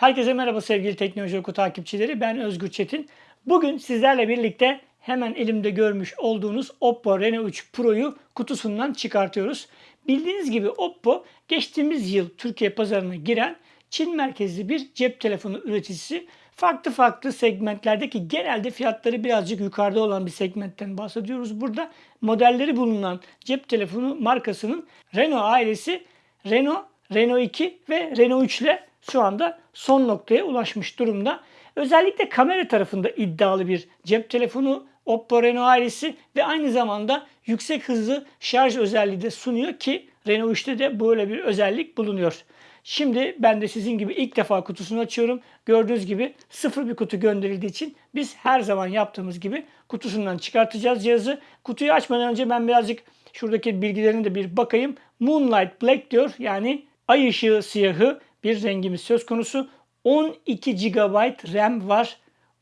Herkese merhaba sevgili Teknoloji Oku takipçileri. Ben Özgür Çetin. Bugün sizlerle birlikte hemen elimde görmüş olduğunuz Oppo Reno 3 Pro'yu kutusundan çıkartıyoruz. Bildiğiniz gibi Oppo geçtiğimiz yıl Türkiye pazarına giren Çin merkezli bir cep telefonu üreticisi. Farklı farklı segmentlerdeki genelde fiyatları birazcık yukarıda olan bir segmentten bahsediyoruz. Burada modelleri bulunan cep telefonu markasının Renault ailesi Renault, Renault 2 ve Renault 3 ile şu anda son noktaya ulaşmış durumda. Özellikle kamera tarafında iddialı bir cep telefonu Oppo Reno ailesi ve aynı zamanda yüksek hızlı şarj özelliği de sunuyor ki Reno 3'te de böyle bir özellik bulunuyor. Şimdi ben de sizin gibi ilk defa kutusunu açıyorum. Gördüğünüz gibi sıfır bir kutu gönderildiği için biz her zaman yaptığımız gibi kutusundan çıkartacağız cihazı. Kutuyu açmadan önce ben birazcık şuradaki bilgilerine de bir bakayım. Moonlight Black diyor yani ay ışığı siyahı bir rengimiz söz konusu. 12 GB RAM var.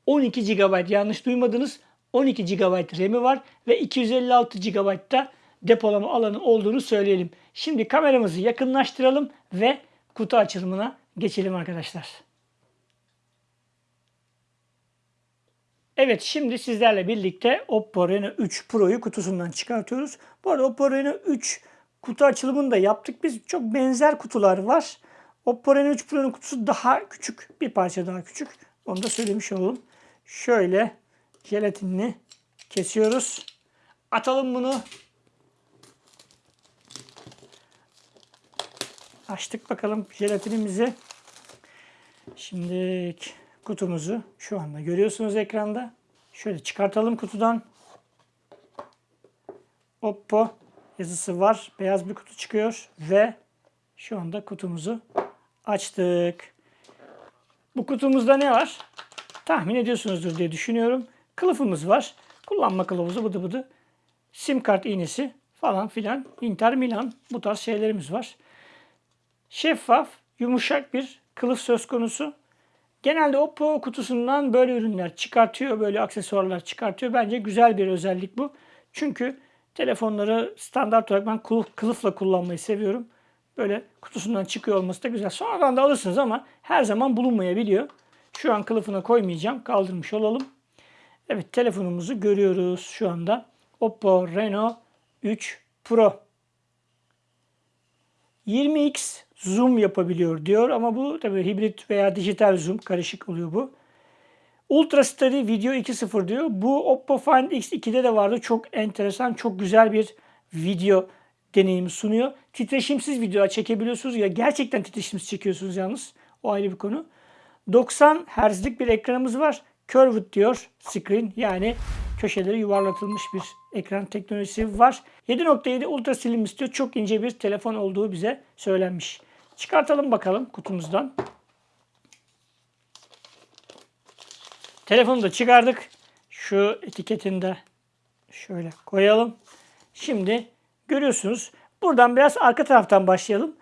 12 GB yanlış duymadınız. 12 GB RAM'i var ve 256 GB da depolama alanı olduğunu söyleyelim. Şimdi kameramızı yakınlaştıralım ve kutu açılımına geçelim arkadaşlar. Evet şimdi sizlerle birlikte Oppo Reno 3 Pro'yu kutusundan çıkartıyoruz. Bu arada Oppo Reno 3 kutu açılımını da yaptık. Biz çok benzer kutular var. Oppo Reno 3 Pro'nun kutusu daha küçük. Bir parça daha küçük. Onu da söylemiş olalım. Şöyle jelatinini kesiyoruz. Atalım bunu. Açtık bakalım jelatinimizi. Şimdi kutumuzu şu anda görüyorsunuz ekranda. Şöyle çıkartalım kutudan. Oppo yazısı var. Beyaz bir kutu çıkıyor ve şu anda kutumuzu açtık. Bu kutumuzda ne var? Tahmin ediyorsunuzdur diye düşünüyorum. Kılıfımız var. Kullanma kılavuzu bıdı bıdı. Sim kart iğnesi falan filan. Inter Milan bu tarz şeylerimiz var. Şeffaf, yumuşak bir kılıf söz konusu. Genelde Oppo kutusundan böyle ürünler çıkartıyor, böyle aksesuarlar çıkartıyor. Bence güzel bir özellik bu. Çünkü telefonları standart olarak ben kılıf, kılıfla kullanmayı seviyorum. Böyle kutusundan çıkıyor olması da güzel. Sonradan da alırsınız ama her zaman bulunmayabiliyor. Şu an kılıfına koymayacağım. Kaldırmış olalım. Evet telefonumuzu görüyoruz şu anda. Oppo Reno 3 Pro. 20x zoom yapabiliyor diyor ama bu tabii hibrit veya dijital zoom karışık oluyor bu. Ultra Steady Video 2.0 diyor. Bu Oppo Find X2'de de vardı. Çok enteresan, çok güzel bir video deneyimi sunuyor. Titreşimsiz video çekebiliyorsunuz ya gerçekten titreşimsiz çekiyorsunuz yalnız. O ayrı bir konu. 90 Hz'lik bir ekranımız var. Curved diyor screen yani köşeleri yuvarlatılmış bir ekran teknolojisi var. 7.7 Ultra Slim istiyor. Çok ince bir telefon olduğu bize söylenmiş. Çıkartalım bakalım kutumuzdan. Telefonu da çıkardık. Şu etiketini de şöyle koyalım. Şimdi görüyorsunuz. Buradan biraz arka taraftan başlayalım.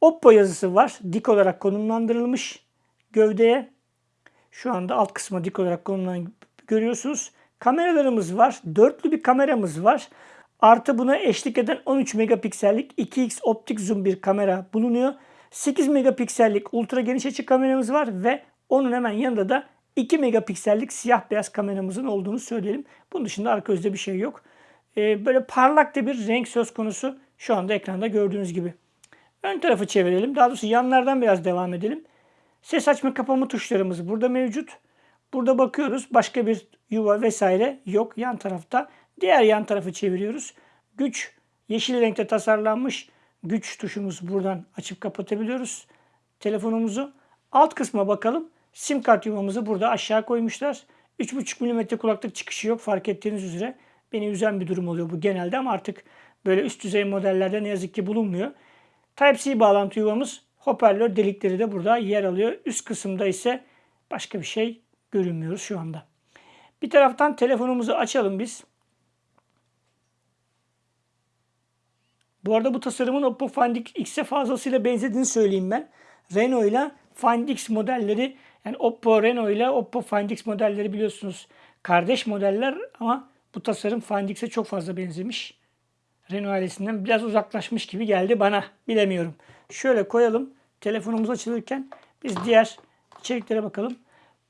Oppo yazısı var. Dik olarak konumlandırılmış gövdeye. Şu anda alt kısma dik olarak konumlandırılmış görüyorsunuz. Kameralarımız var. Dörtlü bir kameramız var. Artı buna eşlik eden 13 megapiksellik 2x optik zoom bir kamera bulunuyor. 8 megapiksellik ultra geniş açı kameramız var ve onun hemen yanında da 2 megapiksellik siyah beyaz kameramızın olduğunu söyleyelim. Bunun dışında arka özde bir şey yok. Ee, böyle parlak da bir renk söz konusu şu anda ekranda gördüğünüz gibi. Ön tarafı çevirelim. Daha doğrusu yanlardan biraz devam edelim. Ses açma kapama tuşlarımız burada mevcut. Burada bakıyoruz. Başka bir yuva vesaire yok yan tarafta. Diğer yan tarafı çeviriyoruz. Güç yeşil renkte tasarlanmış. Güç tuşumuz buradan açıp kapatabiliyoruz telefonumuzu. Alt kısma bakalım. Sim kart yuvamızı burada aşağı koymuşlar. 3.5 mm kulaklık çıkışı yok fark ettiğiniz üzere. Beni üzen bir durum oluyor bu genelde ama artık böyle üst düzey modellerde ne yazık ki bulunmuyor. Type-C bağlantı yuvamız hoparlör delikleri de burada yer alıyor. Üst kısımda ise başka bir şey görünmüyoruz şu anda. Bir taraftan telefonumuzu açalım biz. Bu arada bu tasarımın Oppo Find X'e fazlasıyla benzediğini söyleyeyim ben. Reno ile Find X modelleri yani Oppo Reno ile Oppo Find X modelleri biliyorsunuz kardeş modeller ama bu tasarım Find X'e çok fazla benzemiş. Reno ailesinden biraz uzaklaşmış gibi geldi bana. Bilemiyorum. Şöyle koyalım. Telefonumuz açılırken biz diğer İçeriklere bakalım.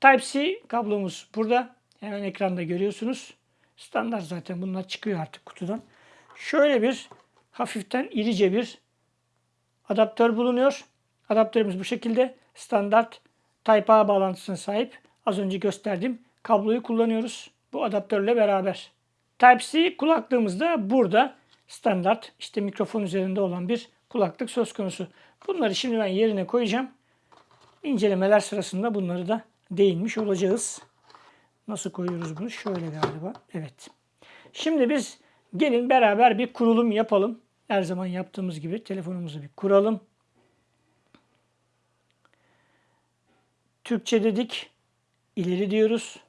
Type-C kablomuz burada. Hemen ekranda görüyorsunuz. Standart zaten bunlar çıkıyor artık kutudan. Şöyle bir hafiften irice bir adaptör bulunuyor. Adaptörümüz bu şekilde. Standart Type-A bağlantısına sahip. Az önce gösterdiğim kabloyu kullanıyoruz. Bu adaptörle beraber. Type-C kulaklığımız da burada. Standart işte mikrofon üzerinde olan bir kulaklık söz konusu. Bunları şimdi ben yerine koyacağım. İncelemeler sırasında bunları da değinmiş olacağız. Nasıl koyuyoruz bunu? Şöyle galiba. Evet. Şimdi biz gelin beraber bir kurulum yapalım. Her zaman yaptığımız gibi telefonumuzu bir kuralım. Türkçe dedik. ileri diyoruz.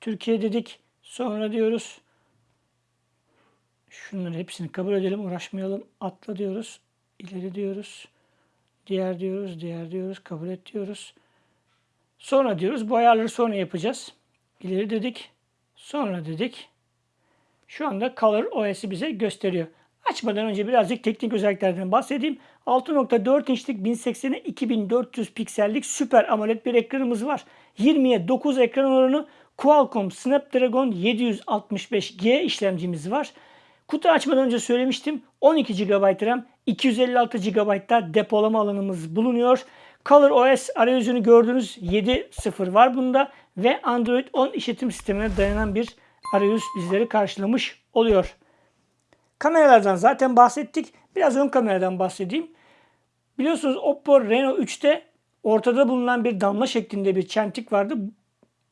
Türkiye dedik. Sonra diyoruz. Şunları hepsini kabul edelim. Uğraşmayalım. Atla diyoruz. İleri diyoruz. Diğer diyoruz. Diğer diyoruz. Kabul et diyoruz. Sonra diyoruz. Bu ayarları sonra yapacağız. İleri dedik. Sonra dedik. Şu anda Color OS'i bize gösteriyor. Açmadan önce birazcık teknik özelliklerden bahsedeyim. 6.4 inçlik 1080'e 2400 piksellik süper AMOLED bir ekranımız var. 20'ye 9 ekran oranı Qualcomm Snapdragon 765G işlemcimiz var. Kutu açmadan önce söylemiştim. 12 GB RAM, 256 GB da depolama alanımız bulunuyor. Color OS arayüzünü gördüğünüz 7.0 var bunda ve Android 10 işletim sistemine dayanan bir arayüz bizleri karşılamış oluyor. Kameralardan zaten bahsettik. Biraz ön kameradan bahsedeyim. Biliyorsunuz Oppo Reno 3'te ortada bulunan bir damla şeklinde bir çentik vardı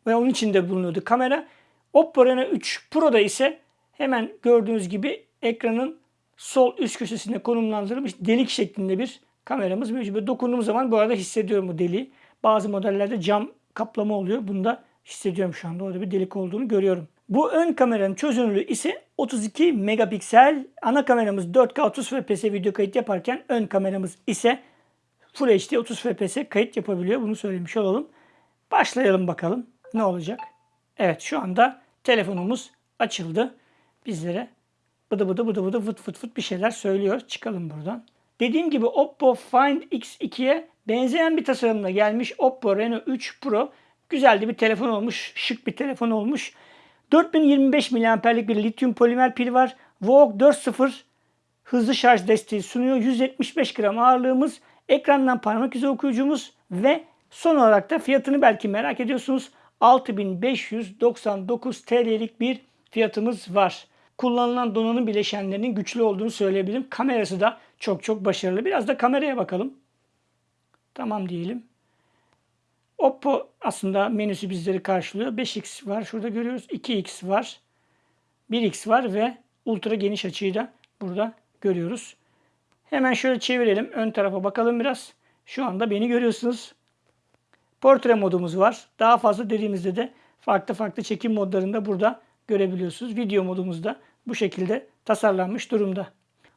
ve onun içinde bulunuyordu kamera. Oppo Reno 3 Pro'da ise hemen gördüğünüz gibi ekranın sol üst köşesinde konumlandırılmış delik şeklinde bir kameramız. Böyle dokunduğum zaman bu arada hissediyorum bu deliği. Bazı modellerde cam kaplama oluyor. Bunda hissediyorum şu anda. Orada bir delik olduğunu görüyorum. Bu ön kameranın çözünürlüğü ise 32 megapiksel. Ana kameramız 4K 30 FPS video kayıt yaparken ön kameramız ise Full HD 30 FPS kayıt yapabiliyor. Bunu söylemiş olalım. Başlayalım bakalım ne olacak. Evet şu anda telefonumuz açıldı. Bizlere bıdı bıdı bıdı bıdı fıt fıt fıt bir şeyler söylüyor. Çıkalım buradan. Dediğim gibi Oppo Find X2'ye benzeyen bir tasarımla gelmiş Oppo Reno 3 Pro. Güzel bir telefon olmuş. Şık bir telefon olmuş. 4025 mAh'lik bir lityum polimer pil var. VOOC 4.0 hızlı şarj desteği sunuyor. 175 gram ağırlığımız, ekrandan parmak izi okuyucumuz ve son olarak da fiyatını belki merak ediyorsunuz. 6599 TL'lik bir fiyatımız var. Kullanılan donanım bileşenlerinin güçlü olduğunu söyleyebilirim. Kamerası da çok çok başarılı. Biraz da kameraya bakalım. Tamam diyelim. Oppo aslında menüsü bizleri karşılıyor. 5x var. Şurada görüyoruz. 2x var. 1x var ve ultra geniş açıyı da burada görüyoruz. Hemen şöyle çevirelim. Ön tarafa bakalım biraz. Şu anda beni görüyorsunuz. Portre modumuz var. Daha fazla dediğimizde de farklı farklı çekim modlarında burada görebiliyorsunuz. Video modumuz da bu şekilde tasarlanmış durumda.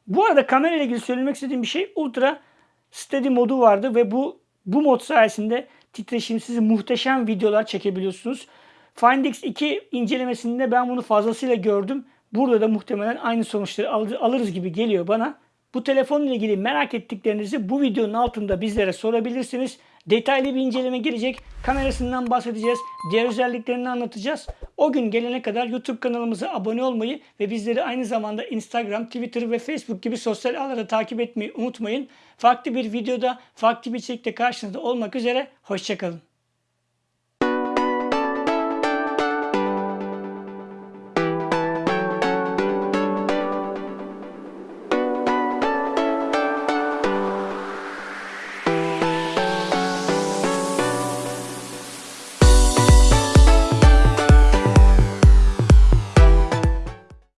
Bu arada kamera ile ilgili söylemek istediğim bir şey Ultra Steady modu vardı ve bu bu mod sayesinde titreşimsiz muhteşem videolar çekebiliyorsunuz. Find X2 incelemesinde ben bunu fazlasıyla gördüm. Burada da muhtemelen aynı sonuçları alırız gibi geliyor bana. Bu telefonla ilgili merak ettiklerinizi bu videonun altında bizlere sorabilirsiniz. Detaylı bir inceleme gelecek. Kamerasından bahsedeceğiz. Diğer özelliklerini anlatacağız. O gün gelene kadar YouTube kanalımıza abone olmayı ve bizleri aynı zamanda Instagram, Twitter ve Facebook gibi sosyal ağlarda takip etmeyi unutmayın. Farklı bir videoda, farklı bir içerikte karşınızda olmak üzere. Hoşçakalın.